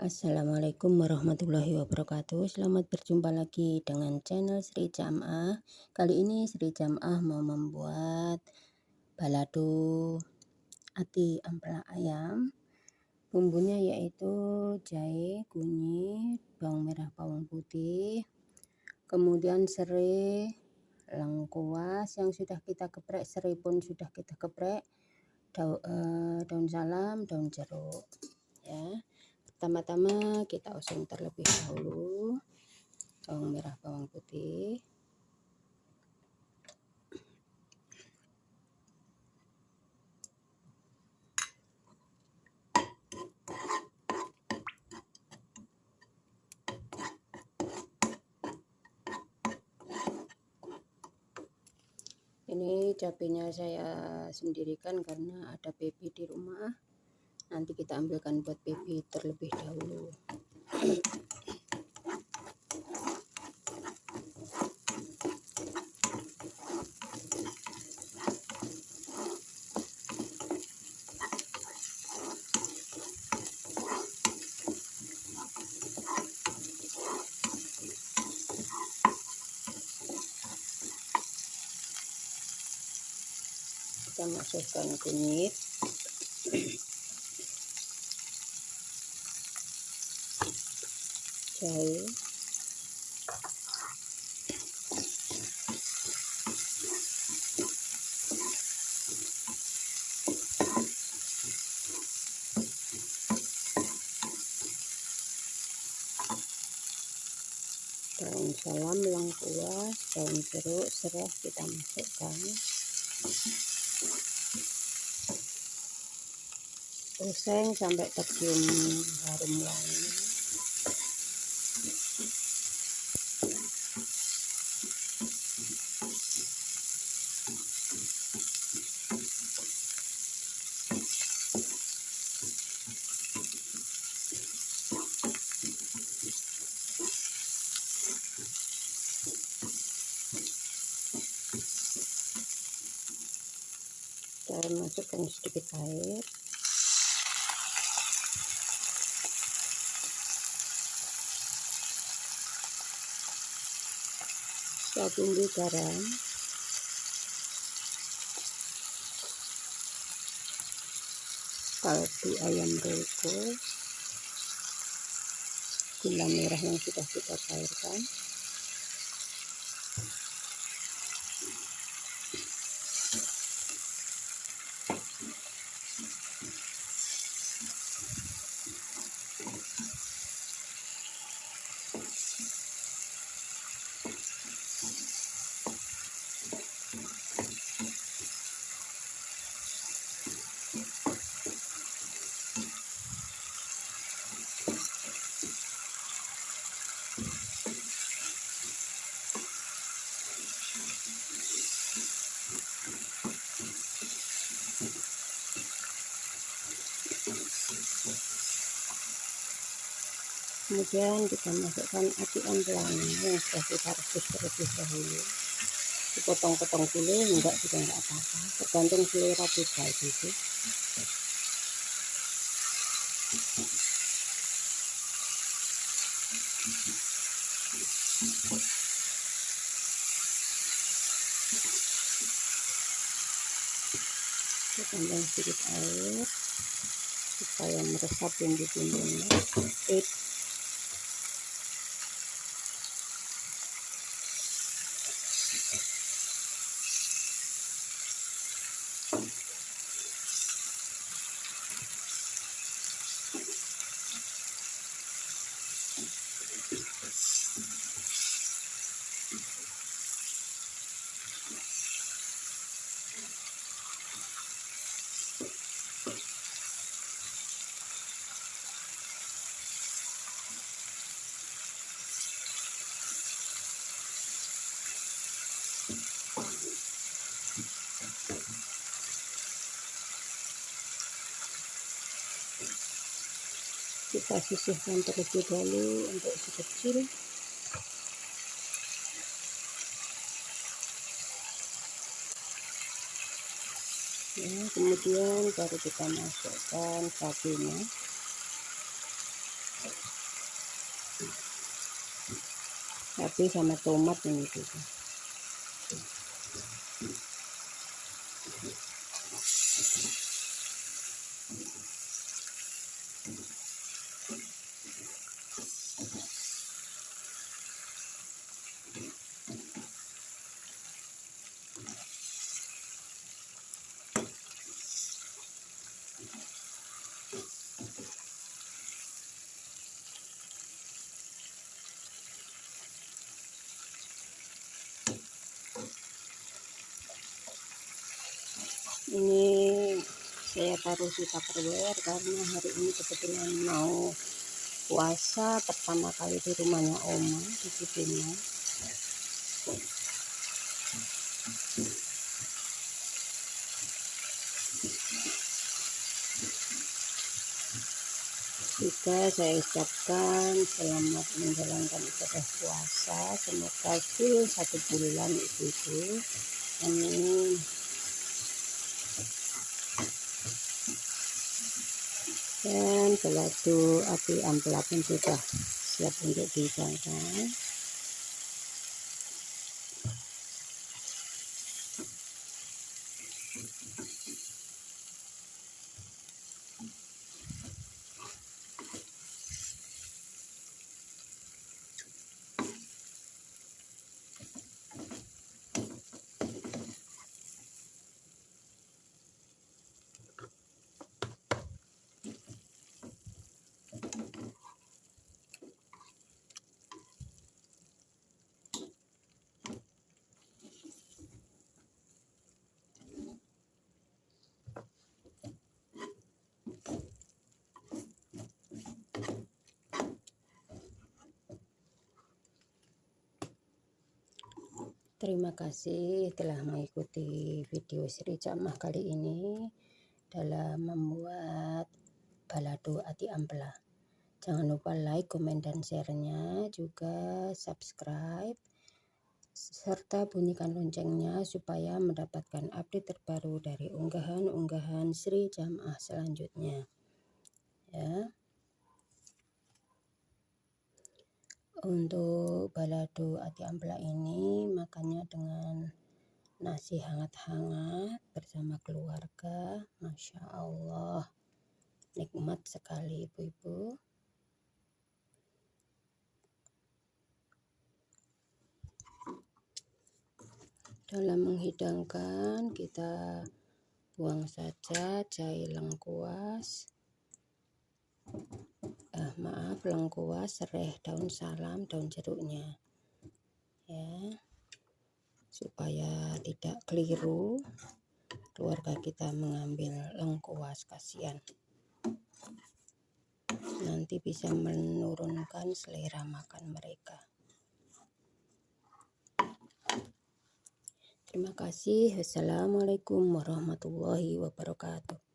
Assalamualaikum warahmatullahi wabarakatuh. Selamat berjumpa lagi dengan channel Sri Jam'ah. Kali ini Sri Jam'ah mau membuat balado ati ampela ayam. Bumbunya yaitu jahe, kunyit, bawang merah, bawang putih. Kemudian serai, lengkuas yang sudah kita geprek Serai pun sudah kita geprek. Daun, eh, daun salam, daun jeruk ya Pertama-tama kita oseng terlebih dahulu bawang merah, bawang putih. Ini cabenya saya sendirikan karena ada baby di rumah nanti kita ambilkan buat baby terlebih dahulu. Kita masukkan kunyit jahe daun salam lengkuas daun jeruk serai kita masukkan. Oseng sampai tercium harum wangi saya masukkan sedikit air. Saya tunggu garam. Kaldu ayam roiko gula merah yang sudah kita cairkan kemudian kita masukkan atian pelangi yang sudah kita rebus terlebih dahulu. Dipotong-potong dulu enggak juga enggak apa-apa. Tergantung selera pribadi gitu kita tambah sedikit air supaya meresap bumbu-bumbunya eh kita sisihkan terlebih dahulu untuk si kecil. Ya, kemudian baru kita masukkan cabenya Tapi sama tomat ini juga. Ini saya taruh di tupperware karena hari ini kebetulan mau puasa pertama kali di rumahnya oma di Cipinang. Juga saya ucapkan selamat menjalankan ibadah puasa. Semoga full satu bulan ibu-ibu. Amin dan belado api ampela pun sudah siap untuk dihidangkan Terima kasih telah mengikuti video Sri Camah kali ini dalam membuat balado ati ampela. Jangan lupa like, komen, dan share-nya, juga subscribe, serta bunyikan loncengnya supaya mendapatkan update terbaru dari unggahan-unggahan Sri Jamah selanjutnya. Ya. Untuk balado ati ampela ini makannya dengan nasi hangat-hangat bersama keluarga. Masya Allah, nikmat sekali ibu-ibu. Dalam menghidangkan kita buang saja jahe lengkuas eh, maaf lengkuas serai daun salam daun jeruknya. Ya. Supaya tidak keliru keluarga kita mengambil lengkuas kasihan. Nanti bisa menurunkan selera makan mereka. Terima kasih. Assalamualaikum warahmatullahi wabarakatuh